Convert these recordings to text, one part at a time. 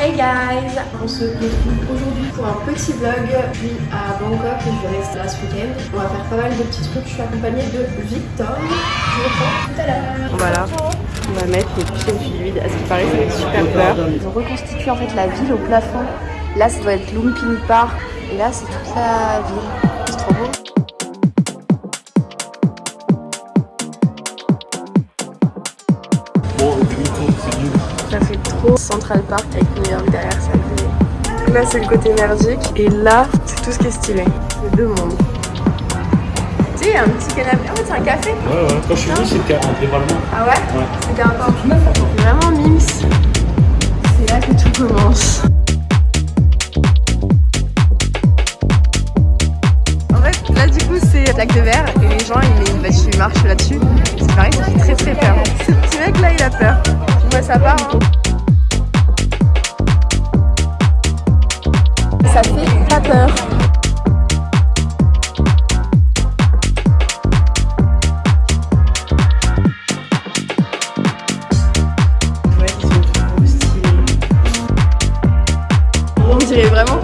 Hey guys On se retrouve aujourd'hui pour un petit vlog. Je suis à Bangkok et je vais rester là ce week-end. On va faire pas mal de petits trucs. Je suis accompagnée de Victor. Je vous reprends tout à l'heure. Voilà, on va mettre les pieds au fluide. À ce qui paraît, ça fait super peur. Ils ont reconstitué en fait la ville au plafond. Là, ça doit être Lumpini Park. Et là, c'est toute la ville. C'est trop beau. Central Park avec New York derrière ça. Donc Là, c'est le côté énergique. Et là, c'est tout ce qui est stylé. C'est deux mondes. Tu sais, il y a un petit canapé. En fait, c'est un café. Ouais, ouais. Quand je suis venu, c'était un dévalement. Ah ouais? Ouais. C'était encore vraiment mims. C'est là que tout commence. En fait, là du coup, c'est plaque de verre et les gens ils, ils, bah, tu marches là-dessus. C'est pareil, ça fait très très peur. Ce petit mec là, il a peur. Moi, ça part. Hein.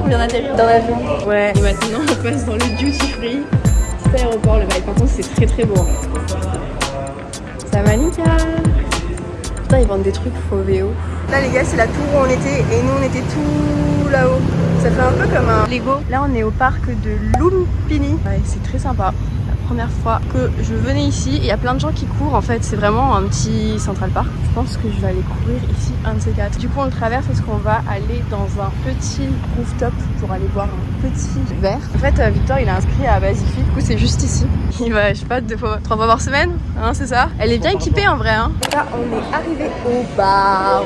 Dans l'avion. Ouais. Et maintenant, on passe dans le duty free. Petit aéroport, le bail. Par contre, c'est très très beau. Ça va, Nika Putain, ils vendent des trucs faux VO. Là, les gars, c'est la tour où on était et nous, on était tout là-haut. Ça fait un peu comme un Lego. Là, on est au parc de Lumpini. Ouais, c'est très sympa. La première fois que je venais ici, il y a plein de gens qui courent. En fait, c'est vraiment un petit Central Park. Je pense que je vais aller courir ici, un de ces quatre. Du coup, on le traverse parce qu'on va aller dans un petit rooftop pour aller boire un petit verre. En fait, euh, Victor, il est inscrit à Basifi. Du coup, c'est juste ici. Il va, je sais pas, deux fois, trois fois par semaine, hein, c'est ça? Elle est bien équipée en vrai. Hein. Là, on est arrivé au bar.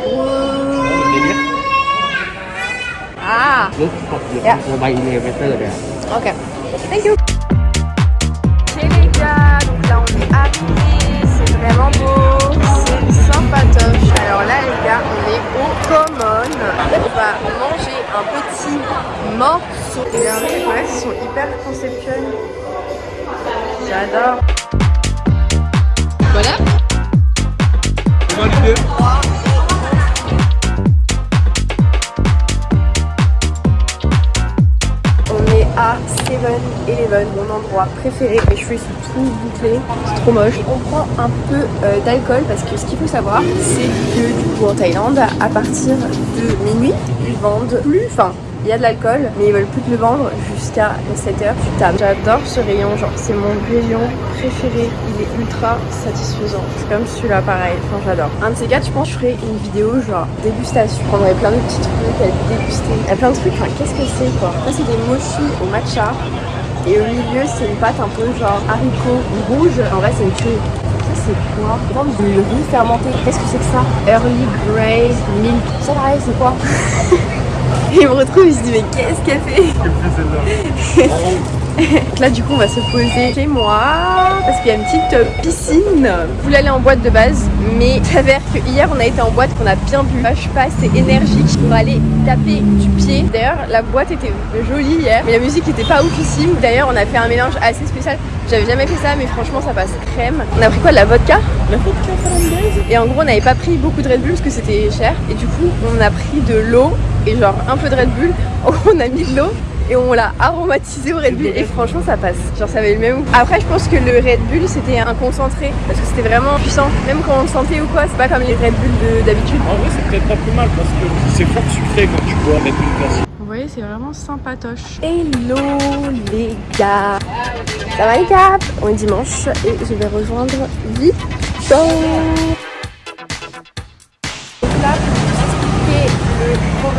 Ah, Yeah. ok. Thank you. J'adore. Voilà. On est à 7-Eleven, mon endroit préféré. Mes cheveux sont tout bouclés, c'est trop moche. On prend un peu euh, d'alcool parce que ce qu'il faut savoir, c'est que du coup en Thaïlande, à partir de minuit, ils vendent plus, enfin il y a de l'alcool, mais ils veulent plus te le vendre jusqu'à 7h du table. J'adore ce rayon, genre c'est mon rayon préféré. Il est ultra satisfaisant. C'est comme celui-là pareil, enfin j'adore. Un de ces quatre, je pense que je ferai une vidéo genre dégustation. Je prendrai plein de petits trucs à déguster. Il y a plein de trucs, enfin qu'est-ce que c'est quoi? Ça c'est des mochis au matcha. Et au milieu c'est une pâte un peu genre haricot rouge. En vrai c'est une tuerie. C'est quoi? Du riz fermenté? Qu'est-ce que c'est que ça? Early Grey Milk. Ça pareil c'est quoi? Et il me retrouve, il se dit mais qu'est-ce qu'elle fait Donc là du coup on va se poser chez moi parce qu'il y a une petite euh, piscine. Je voulais aller en boîte de base mais il s'avère que hier on a été en boîte qu'on a bien bu. Je suis pas assez énergique pour aller taper du pied. D'ailleurs la boîte était jolie hier mais la musique était pas oufissime. D'ailleurs on a fait un mélange assez spécial. J'avais jamais fait ça mais franchement ça passe crème. On a pris quoi de la vodka La vodka Et en gros on n'avait pas pris beaucoup de Red Bull parce que c'était cher et du coup on a pris de l'eau et genre un peu de Red Bull. On a mis de l'eau et on l'a aromatisé au Red Bull et franchement ça passe. Genre ça avait le même goût. Après je pense que le Red Bull c'était un concentré parce que c'était vraiment puissant. Même quand on le sentait ou quoi, c'est pas comme les Red Bull de- d'habitude. En vrai, c'est peut-être pas plus mal parce que c'est fort sucré quand tu bois avec une glace. Vous voyez c'est vraiment sympatoche. Hello les gars Ça va les gars? On est dimanche et je vais rejoindre Victor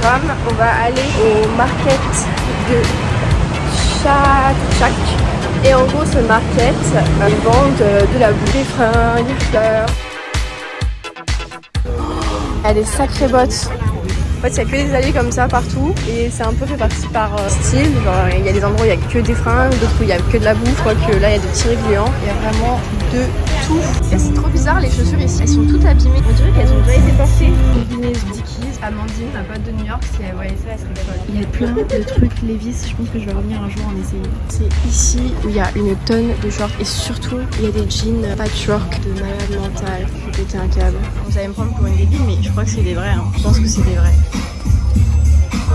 on va aller au market de Chak. Et en gros ce market, ils vendent euh, de la bouffe, des fringues, des fleurs. A des sacrées bottes. En fait, il y a que des allées comme ça partout et c'est un peu fait partie par euh, style. Il y a des endroits où il y a que des fringues, d'autres où il y a que de la bouffe. Quoique là, il y a des petits. Il y a vraiment de tout. C'est trop bizarre, les chaussures ici, elles sont toutes abîmées. On dirait qu'elles ont déjà été portées. Amandine, ma pote de New York, si elle voyait ça, elle serait folle. Il y a plein de trucs Levis, je pense que je vais revenir un jour en essayer. C'est ici où il y a une tonne de shorts et surtout il y a des jeans patchwork de malade mental. Je vais péter un câble. Vous allez me prendre pour une débile, mais je crois que c'est des vrais. Hein. Je pense que c'est des vrais.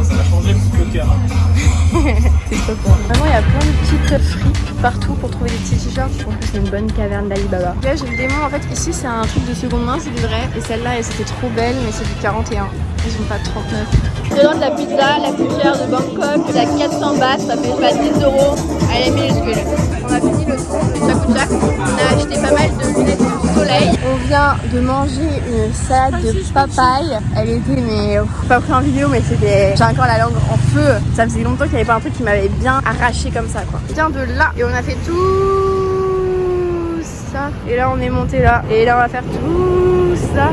Ça a changé cœur. Hein. c'est trop. Vraiment, il y a plein de petites fripes partout pour trouver des petits t-shirts. Je pense que c'est une bonne caverne d'Alibaba. Là, j'ai le démon. En fait, ici, c'est un truc de seconde main, c'est du vrai. Et celle-là, elle c'était trop belle, mais c'est du 41. Ils ont pas de 39. Je demande la pizza la plus chère de Bangkok. C'est à 400 bahts, ça fait pas 10 euros. Elle est minuscule. On a fini le tour de. On a acheté pas mal de lunettes de soleil. On vient de manger une salade de papaye. Elle était, mais pff, pas pris en vidéo, mais c'était. J'ai encore la langue en feu. Ça faisait longtemps qu'il n'y avait pas un truc qui m'avait bien arraché comme ça, quoi. On vient de là et on a fait tout ça. Et là, on est monté là. Et là, on va faire tout ça.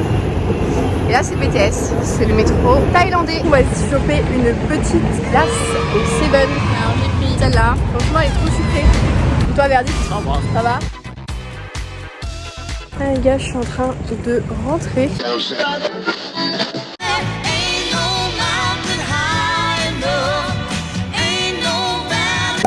Et là c'est BTS, c'est le métro thaïlandais. On va se choper une petite glace au Seven. Alors j'ai pris celle-là. Franchement elle est trop sucrée. Et toi Verdi Ça va ah, les gars, je suis en train de rentrer.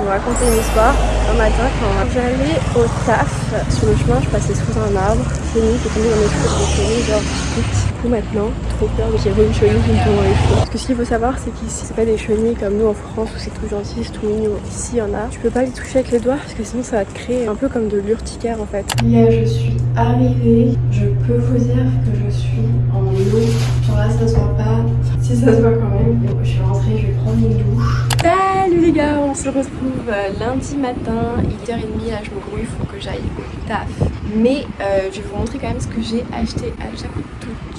Vous raconter une histoire. Un matin, quand j'allais au taf, sur le chemin, je passais sous un arbre. C'est nuit, j'ai tombé dans mes cheveux, j'ai tombé genre vite. Du coup, maintenant, trop peur, mais j'ai vu une chenille qui me tombe dans les cheveux. Parce que ce qu'il faut savoir, c'est qu'ici, c'est pas des chenilles comme nous en France où c'est tout gentil, c'est tout mignon. Ici, il y en a. Tu peux pas les toucher avec les doigts parce que sinon, ça va te créer un peu comme de l'urticaire en fait. Là, je suis arrivée. Je peux vous dire que je suis en eau. Genre là, ça se voit pas. Si ça se voit quand même. Donc, je suis rentrée, je vais prendre une douche. Les gars, on se retrouve euh, lundi matin, 8h30, là je me grouille, il faut que j'aille au taf. Mais euh, je vais vous montrer quand même ce que j'ai acheté à chaque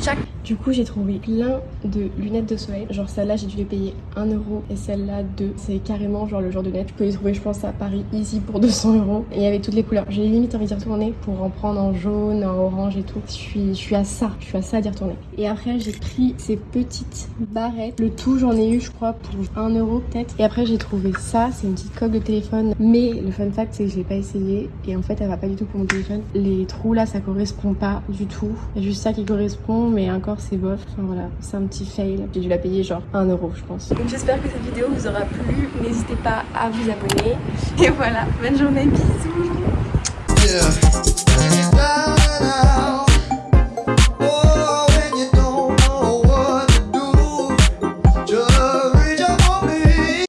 chaque. Du coup j'ai trouvé plein de lunettes de soleil, genre celle-là j'ai dû les payer 1 euro et celle-là 2. C'est carrément genre le genre de lunettes, tu peux les trouver je pense à Paris easy pour 200 euros. Et il y avait toutes les couleurs, j'ai limite envie d'y retourner pour en prendre en jaune, en orange et tout. Je suis, je suis à ça, je suis à ça d'y retourner. Et après j'ai pris ces petites barrettes, le tout j'en ai eu je crois pour 1 euro peut-être. Et après j'ai trouvé ça, c'est une petite coque de téléphone. Mais le fun fact c'est que je l'ai pas essayé et en fait elle va pas du tout pour mon téléphone. Les trous là ça correspond pas du tout. Il y a juste ça qui correspond mais encore c'est bof. Enfin voilà, c'est un petit fail. J'ai dû la payer genre 1 euro je pense. Donc j'espère que cette vidéo vous aura plu. N'hésitez pas à vous abonner. Et voilà, bonne journée, bisous Yeah.